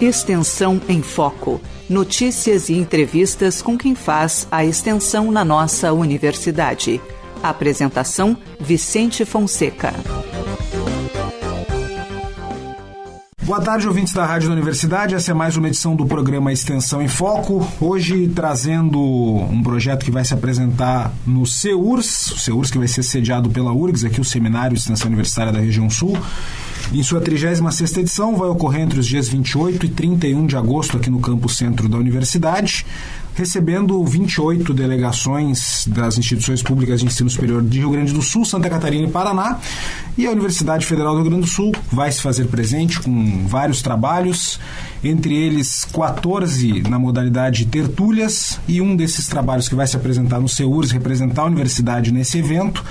Extensão em Foco. Notícias e entrevistas com quem faz a extensão na nossa universidade. Apresentação: Vicente Fonseca. Boa tarde, ouvintes da Rádio da Universidade. Essa é mais uma edição do programa Extensão em Foco. Hoje trazendo um projeto que vai se apresentar no CEURS, o CEURS que vai ser sediado pela URGS, aqui o Seminário de Extensão Universitária da Região Sul. Em sua 36ª edição, vai ocorrer entre os dias 28 e 31 de agosto aqui no campus centro da universidade, recebendo 28 delegações das instituições públicas de ensino superior de Rio Grande do Sul, Santa Catarina e Paraná. E a Universidade Federal do Rio Grande do Sul vai se fazer presente com vários trabalhos, entre eles 14 na modalidade tertúlias, e um desses trabalhos que vai se apresentar no CEURS, representar a universidade nesse evento,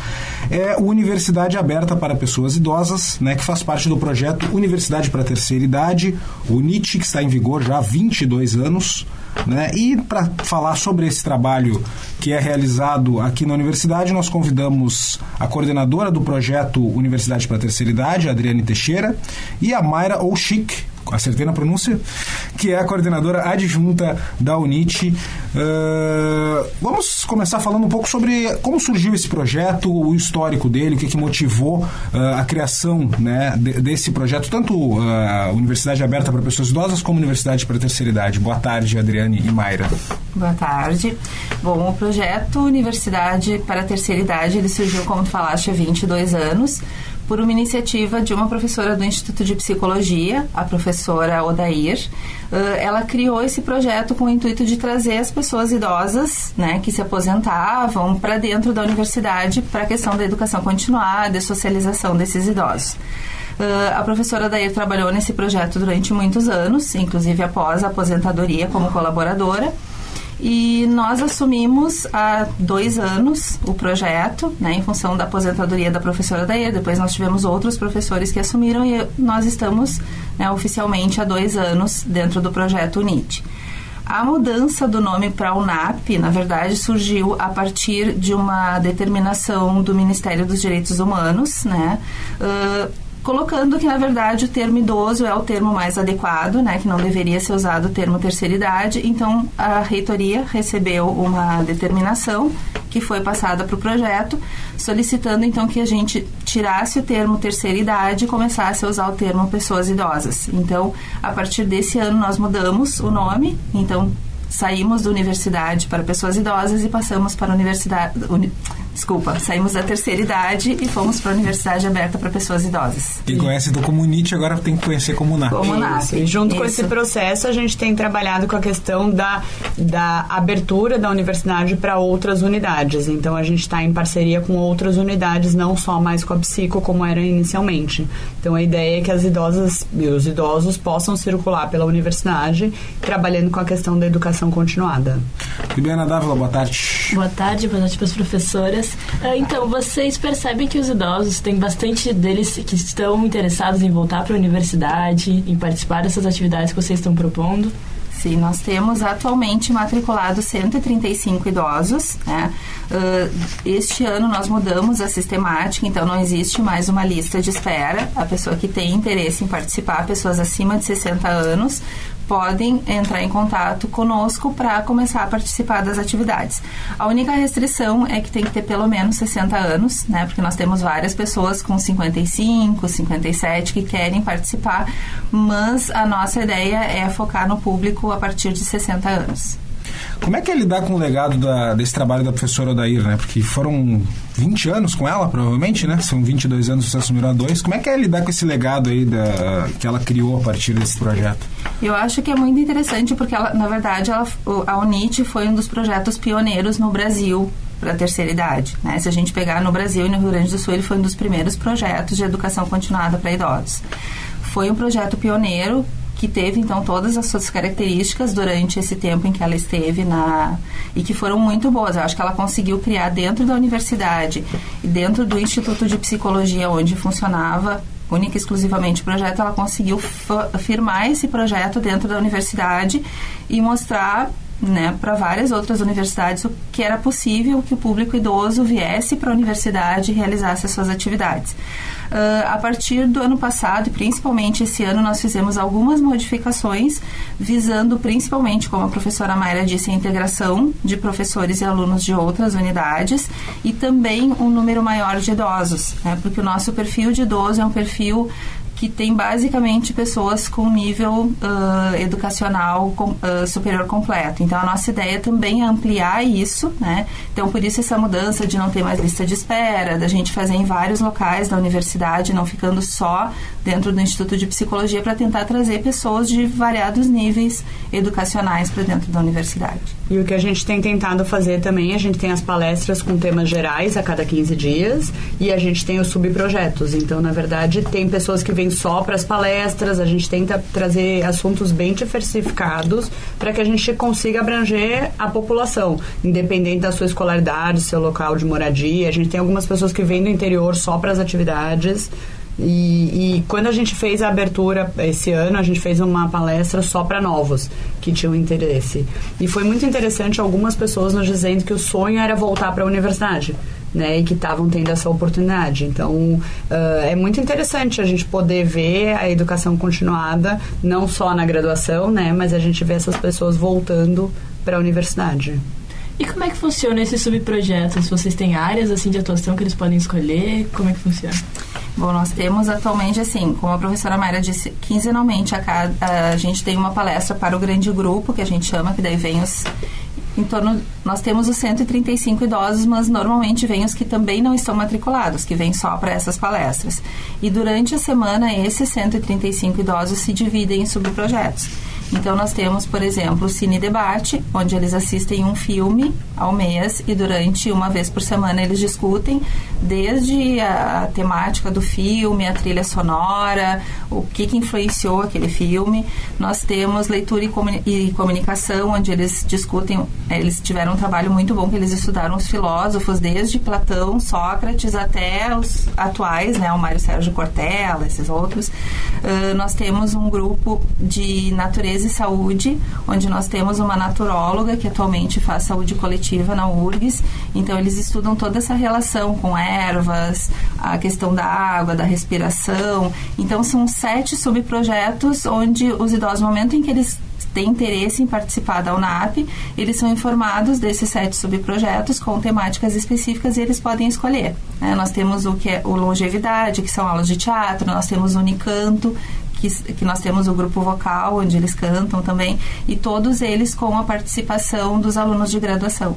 é a Universidade Aberta para Pessoas Idosas, né, que faz parte do projeto Universidade para a Terceira Idade, o NIT, que está em vigor já há 22 anos. Né? E para falar sobre esse trabalho que é realizado aqui na universidade, nós convidamos a coordenadora do projeto Universidade para a Terceira Idade, Adriane Teixeira, e a Mayra Oshik, acertei na pronúncia, que é a coordenadora adjunta da UNIT. Uh, vamos começar falando um pouco sobre como surgiu esse projeto, o histórico dele, o que, que motivou uh, a criação né, de, desse projeto, tanto a uh, Universidade Aberta para Pessoas Idosas como Universidade para a Terceira Idade. Boa tarde, Adriane e Mayra. Boa tarde. Bom, o projeto Universidade para a Terceira Idade, ele surgiu, como tu falaste, há 22 anos por uma iniciativa de uma professora do Instituto de Psicologia, a professora Odair. Uh, ela criou esse projeto com o intuito de trazer as pessoas idosas, né, que se aposentavam para dentro da universidade para a questão da educação continuada e socialização desses idosos. Uh, a professora Odair trabalhou nesse projeto durante muitos anos, inclusive após a aposentadoria como colaboradora. E nós assumimos há dois anos o projeto, né, em função da aposentadoria da professora Daia. Depois nós tivemos outros professores que assumiram e nós estamos né, oficialmente há dois anos dentro do projeto UNIT. A mudança do nome para UNAP, na verdade, surgiu a partir de uma determinação do Ministério dos Direitos Humanos, né? Uh, colocando que, na verdade, o termo idoso é o termo mais adequado, né, que não deveria ser usado o termo terceira idade. Então, a reitoria recebeu uma determinação que foi passada para o projeto, solicitando, então, que a gente tirasse o termo terceira idade e começasse a usar o termo pessoas idosas. Então, a partir desse ano, nós mudamos o nome, então, saímos da universidade para pessoas idosas e passamos para a universidade... Uni, Desculpa, saímos da terceira idade e fomos para a Universidade Aberta para Pessoas Idosas. Quem conhece do Comunite agora tem que conhecer Comunap. Comunap. E junto Isso. com esse processo, a gente tem trabalhado com a questão da, da abertura da universidade para outras unidades. Então, a gente está em parceria com outras unidades, não só mais com a Psico, como era inicialmente. Então, a ideia é que as idosas e os idosos possam circular pela universidade, trabalhando com a questão da educação continuada. Libiana Dávila, boa tarde. Boa tarde, boa tarde para as professoras. Ah, então, vocês percebem que os idosos, tem bastante deles que estão interessados em voltar para a universidade, em participar dessas atividades que vocês estão propondo? Sim, nós temos atualmente matriculados 135 idosos. Né? Uh, este ano nós mudamos a sistemática, então não existe mais uma lista de espera. A pessoa que tem interesse em participar, pessoas acima de 60 anos, podem entrar em contato conosco para começar a participar das atividades. A única restrição é que tem que ter pelo menos 60 anos, né? Porque nós temos várias pessoas com 55, 57 que querem participar, mas a nossa ideia é focar no público a partir de 60 anos. Como é que é lidar com o legado da, desse trabalho da professora Odair, né? Porque foram 20 anos com ela, provavelmente, né? São 22 anos que você assumiu a dois. Como é que é lidar com esse legado aí da, que ela criou a partir desse projeto? Eu acho que é muito interessante porque, ela, na verdade, ela, a UNIT foi um dos projetos pioneiros no Brasil para a terceira idade. Né? Se a gente pegar no Brasil e no Rio Grande do Sul, ele foi um dos primeiros projetos de educação continuada para idosos. Foi um projeto pioneiro que teve então todas as suas características durante esse tempo em que ela esteve na e que foram muito boas. Eu acho que ela conseguiu criar dentro da universidade e dentro do Instituto de Psicologia onde funcionava única e exclusivamente o projeto, ela conseguiu firmar esse projeto dentro da universidade e mostrar né, para várias outras universidades o que era possível que o público idoso viesse para a universidade e realizasse as suas atividades. Uh, a partir do ano passado e principalmente esse ano, nós fizemos algumas modificações visando principalmente, como a professora Mayra disse, a integração de professores e alunos de outras unidades e também um número maior de idosos, né? porque o nosso perfil de idoso é um perfil que tem basicamente pessoas com nível uh, educacional com, uh, superior completo. Então, a nossa ideia também é ampliar isso, né? Então, por isso essa mudança de não ter mais lista de espera, da gente fazer em vários locais da universidade, não ficando só dentro do Instituto de Psicologia, para tentar trazer pessoas de variados níveis educacionais para dentro da universidade. E o que a gente tem tentado fazer também, a gente tem as palestras com temas gerais a cada 15 dias e a gente tem os subprojetos. Então, na verdade, tem pessoas que vêm só para as palestras, a gente tenta trazer assuntos bem diversificados para que a gente consiga abranger a população, independente da sua escolaridade, seu local de moradia. A gente tem algumas pessoas que vêm do interior só para as atividades. E, e, quando a gente fez a abertura esse ano, a gente fez uma palestra só para novos que tinham interesse. E foi muito interessante algumas pessoas nos dizendo que o sonho era voltar para a universidade né, e que estavam tendo essa oportunidade. Então, uh, é muito interessante a gente poder ver a educação continuada, não só na graduação, né, mas a gente vê essas pessoas voltando para a universidade. E como é que funciona esses subprojetos? Vocês têm áreas assim de atuação que eles podem escolher? Como é que funciona? Bom, nós temos atualmente, assim, como a professora Mayra disse, quinzenalmente a, cada, a gente tem uma palestra para o grande grupo, que a gente chama, que daí vem os em torno nós temos os 135 idosos, mas normalmente vêm os que também não estão matriculados, que vêm só para essas palestras. E durante a semana esses 135 idosos se dividem em subprojetos. Então, nós temos, por exemplo, o Cine Debate, onde eles assistem um filme ao mês e durante uma vez por semana eles discutem desde a temática do filme, a trilha sonora, o que, que influenciou aquele filme. Nós temos leitura e, comuni e comunicação, onde eles discutem, eles tiveram um trabalho muito bom, que eles estudaram os filósofos, desde Platão, Sócrates, até os atuais, né, o Mário Sérgio Cortella, esses outros. Uh, nós temos um grupo de natureza e Saúde, onde nós temos uma naturóloga que atualmente faz saúde coletiva na URGS. Então, eles estudam toda essa relação com ervas, a questão da água, da respiração. Então, são sete subprojetos onde os idosos, no momento em que eles têm interesse em participar da UNAP, eles são informados desses sete subprojetos com temáticas específicas e eles podem escolher. Né? Nós temos o que é o longevidade, que são aulas de teatro, nós temos o Unicanto, que, que nós temos o grupo vocal, onde eles cantam também, e todos eles com a participação dos alunos de graduação.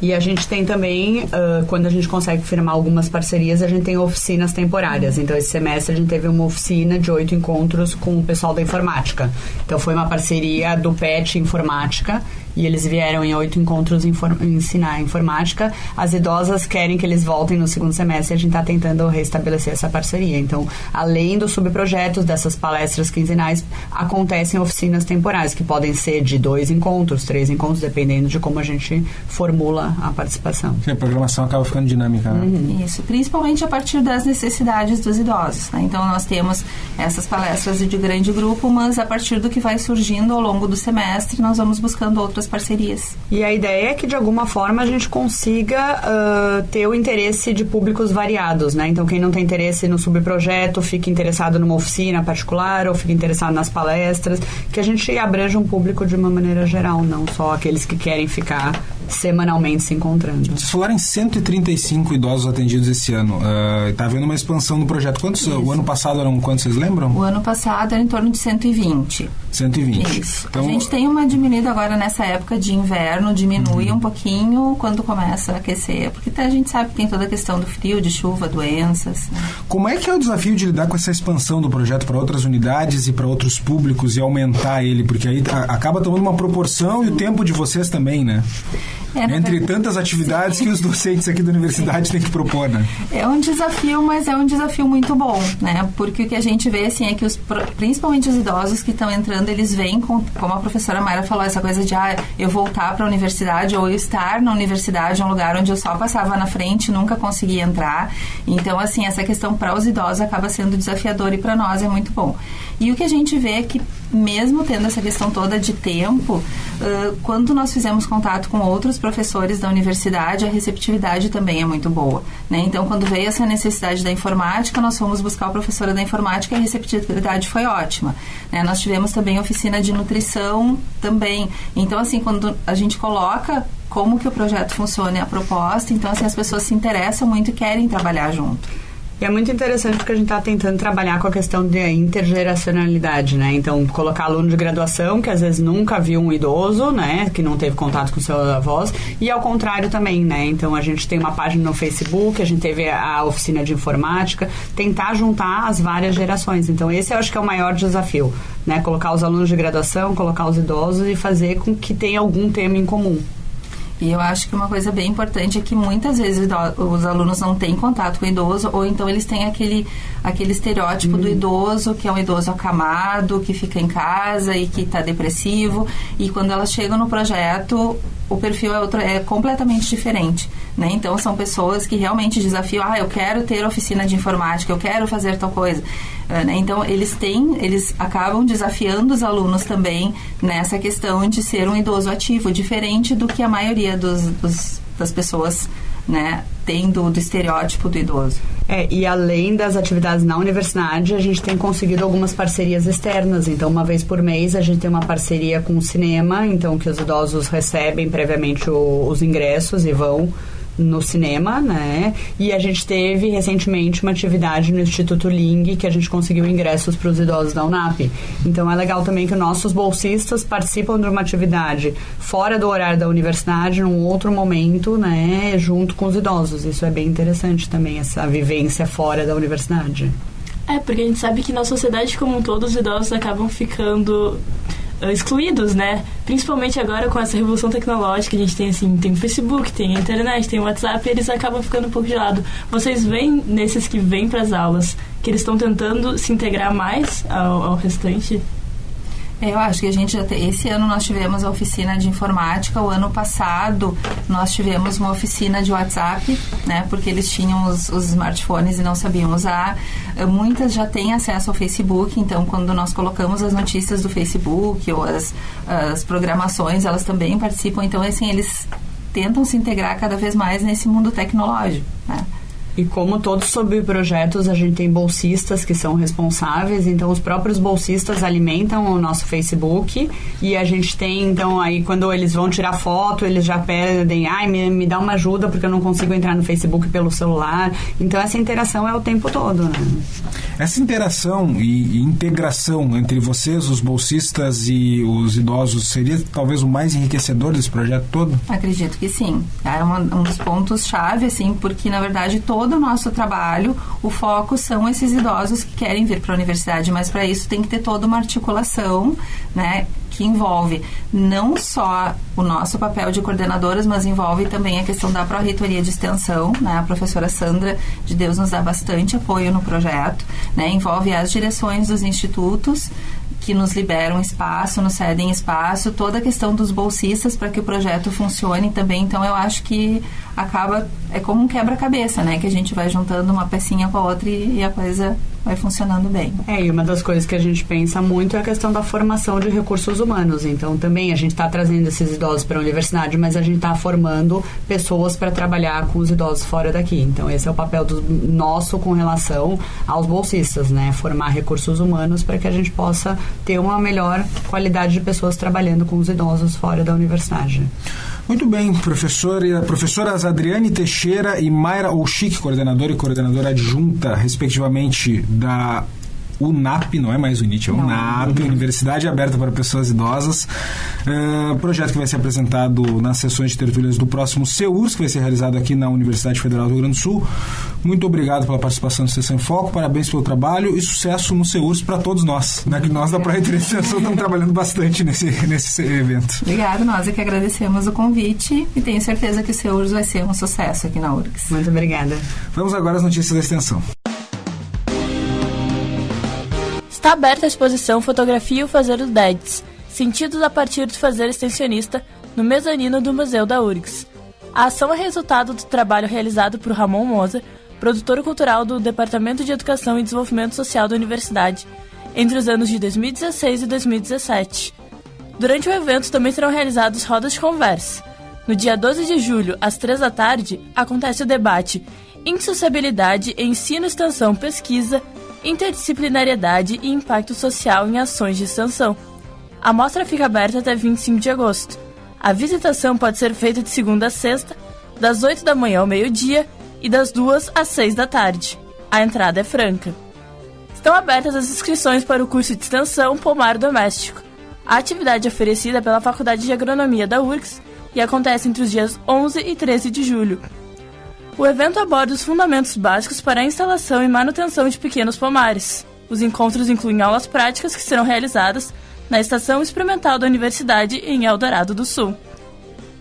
E a gente tem também, uh, quando a gente consegue firmar algumas parcerias, a gente tem oficinas temporárias. Então, esse semestre a gente teve uma oficina de oito encontros com o pessoal da informática. Então, foi uma parceria do PET Informática e eles vieram em oito encontros ensinar ensinar informática. As idosas querem que eles voltem no segundo semestre e a gente está tentando restabelecer essa parceria. Então, além dos subprojetos dessas palestras quinzenais, acontecem oficinas temporais, que podem ser de dois encontros, três encontros, dependendo de como a gente formula a participação. a programação acaba ficando dinâmica. Né? Uhum. Isso, principalmente a partir das necessidades dos idosos. Né? Então, nós temos essas palestras de grande grupo, mas a partir do que vai surgindo ao longo do semestre, nós vamos buscando outras parcerias. E a ideia é que de alguma forma a gente consiga uh, ter o interesse de públicos variados, né? Então quem não tem interesse no subprojeto fica interessado numa oficina particular ou fica interessado nas palestras, que a gente abranja um público de uma maneira geral, não só aqueles que querem ficar semanalmente se encontrando. Vocês falaram em 135 idosos atendidos esse ano. Está uh, havendo uma expansão no projeto. Quantos? Isso. O ano passado eram quantos, vocês lembram? O ano passado era em torno de 120. 120. Isso. Então, a gente tem uma diminuída agora nessa época de inverno, diminui uhum. um pouquinho quando começa a aquecer, porque a gente sabe que tem toda a questão do frio, de chuva, doenças. Né? Como é que é o desafio de lidar com essa expansão do projeto para outras unidades e para outros públicos e aumentar ele? Porque aí acaba tomando uma proporção e o tempo de vocês também, né? É, Entre tantas atividades que os docentes aqui da universidade têm que propor, né? É um desafio, mas é um desafio muito bom, né? Porque o que a gente vê, assim, é que os, principalmente os idosos que estão entrando, eles vêm com, como a professora Mayra falou, essa coisa de, ah, eu voltar para a universidade ou eu estar na universidade, um lugar onde eu só passava na frente, nunca conseguia entrar. Então, assim, essa questão para os idosos acaba sendo desafiador e para nós é muito bom. E o que a gente vê é que, mesmo tendo essa questão toda de tempo, uh, quando nós fizemos contato com outros professores da universidade, a receptividade também é muito boa. Né? Então, quando veio essa necessidade da informática, nós fomos buscar o professora da informática e a receptividade foi ótima. Né? Nós tivemos também oficina de nutrição também. Então, assim, quando a gente coloca como que o projeto funciona e a proposta, então, assim, as pessoas se interessam muito e querem trabalhar junto. E é muito interessante porque a gente está tentando trabalhar com a questão de intergeracionalidade, né? Então, colocar aluno de graduação que às vezes nunca viu um idoso, né? Que não teve contato com seus avós. E ao contrário também, né? Então, a gente tem uma página no Facebook, a gente teve a oficina de informática. Tentar juntar as várias gerações. Então, esse eu acho que é o maior desafio, né? Colocar os alunos de graduação, colocar os idosos e fazer com que tenha algum tema em comum. E eu acho que uma coisa bem importante é que muitas vezes os alunos não têm contato com o idoso, ou então eles têm aquele, aquele estereótipo do uhum. idoso, que é um idoso acamado, que fica em casa e que está depressivo. E quando elas chegam no projeto, o perfil é, outro, é completamente diferente. Né? Então, são pessoas que realmente desafiam, ah, eu quero ter oficina de informática, eu quero fazer tal coisa. Uh, né? Então, eles têm, eles acabam desafiando os alunos também nessa questão de ser um idoso ativo, diferente do que a maioria dos, dos das pessoas né, do, do, estereótipo do idoso. É, e além das atividades na universidade, a gente tem conseguido algumas parcerias externas. Então, uma vez por mês, a gente tem uma parceria com o cinema, então que os idosos recebem previamente o, os ingressos e vão no cinema, né? E a gente teve recentemente uma atividade no Instituto Ling que a gente conseguiu ingressos para os idosos da UNAP. Então é legal também que nossos bolsistas participam de uma atividade fora do horário da universidade, num outro momento, né? Junto com os idosos. Isso é bem interessante também, essa vivência fora da universidade. É, porque a gente sabe que na sociedade como um todo os idosos acabam ficando excluídos, né? Principalmente agora com essa revolução tecnológica, a gente tem assim, tem o Facebook, tem a internet, tem o WhatsApp, eles acabam ficando um pouco de lado. Vocês veem nesses que vêm para as aulas que eles estão tentando se integrar mais ao, ao restante eu acho que a gente já tem, esse ano nós tivemos a oficina de informática, o ano passado nós tivemos uma oficina de WhatsApp, né, porque eles tinham os, os smartphones e não sabiam usar. Eh, muitas já têm acesso ao Facebook, então quando nós colocamos as notícias do Facebook ou as, as programações, elas também participam. Então, assim, eles tentam se integrar cada vez mais nesse mundo tecnológico, né. E como todos projetos a gente tem bolsistas que são responsáveis, então os próprios bolsistas alimentam o nosso Facebook e a gente tem, então, aí quando eles vão tirar foto, eles já pedem, ai, me, me dá uma ajuda porque eu não consigo entrar no Facebook pelo celular. Então essa interação é o tempo todo, né? Essa interação e, e integração entre vocês, os bolsistas e os idosos, seria talvez o mais enriquecedor desse projeto todo? Acredito que sim. É um, um dos pontos-chave, assim, porque na verdade todo todo o nosso trabalho, o foco são esses idosos que querem vir para a universidade, mas para isso tem que ter toda uma articulação, né? Que envolve não só o nosso papel de coordenadoras, mas envolve também a questão da pró-reitoria de extensão, né? A professora Sandra de Deus nos dá bastante apoio no projeto, né? Envolve as direções dos institutos, que nos liberam espaço, nos cedem espaço, toda a questão dos bolsistas para que o projeto funcione também. Então, eu acho que acaba, é como um quebra-cabeça, né? Que a gente vai juntando uma pecinha com a outra e, e, a coisa vai funcionando bem. É, e uma das coisas que a gente pensa muito é a questão da formação de recursos humanos. Então, também a gente está trazendo esses idosos para a universidade, mas a gente está formando pessoas para trabalhar com os idosos fora daqui. Então, esse é o papel do nosso com relação aos bolsistas, né? Formar recursos humanos para que a gente possa ter uma melhor qualidade de pessoas trabalhando com os idosos fora da universidade. Muito bem, professor, professoras Adriane Teixeira e Mayra Olchik, coordenadora e coordenadora adjunta, respectivamente, da UNAP, não é mais UNIT, é UNAP, Universidade Aberta para Pessoas Idosas. Uh, projeto que vai ser apresentado nas sessões de tertúlias do próximo CEURS, que vai ser realizado aqui na Universidade Federal do Rio Grande do Sul. Muito obrigado pela participação no Sessão em Foco, parabéns pelo trabalho e sucesso no CEURS para todos nós. Né? Que nós da Projeto de Extensão estamos trabalhando bastante nesse, nesse evento. Obrigado, nós é que agradecemos o convite e tenho certeza que o CEURS vai ser um sucesso aqui na URGS. Muito obrigada. Vamos agora às notícias da extensão. Está aberta a exposição Fotografia e o Fazer os Dedes, sentidos a partir do fazer extensionista, no mezanino do Museu da URGS. A ação é resultado do trabalho realizado por Ramon Moser, produtor cultural do Departamento de Educação e Desenvolvimento Social da Universidade, entre os anos de 2016 e 2017. Durante o evento também serão realizadas rodas de conversa. No dia 12 de julho, às 3 da tarde, acontece o debate Insociabilidade, Ensino, Extensão, Pesquisa, Interdisciplinariedade e Impacto Social em Ações de Extensão. A mostra fica aberta até 25 de agosto. A visitação pode ser feita de segunda a sexta, das 8 da manhã ao meio-dia e das 2 às 6 da tarde. A entrada é franca. Estão abertas as inscrições para o curso de extensão Pomar Doméstico. A atividade é oferecida pela Faculdade de Agronomia da URGS e acontece entre os dias 11 e 13 de julho. O evento aborda os fundamentos básicos para a instalação e manutenção de pequenos pomares. Os encontros incluem aulas práticas que serão realizadas na Estação Experimental da Universidade em Eldorado do Sul.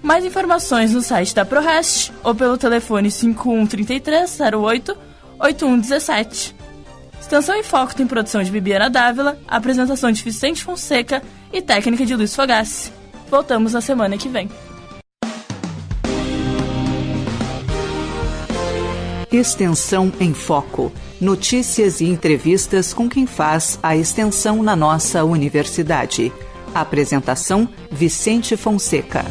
Mais informações no site da ProRest ou pelo telefone 5133 08 8117. Extensão em Foco tem produção de Bibiana Dávila, apresentação de Vicente Fonseca e técnica de Luiz Fogassi. Voltamos na semana que vem. Extensão em Foco. Notícias e entrevistas com quem faz a extensão na nossa universidade. Apresentação: Vicente Fonseca.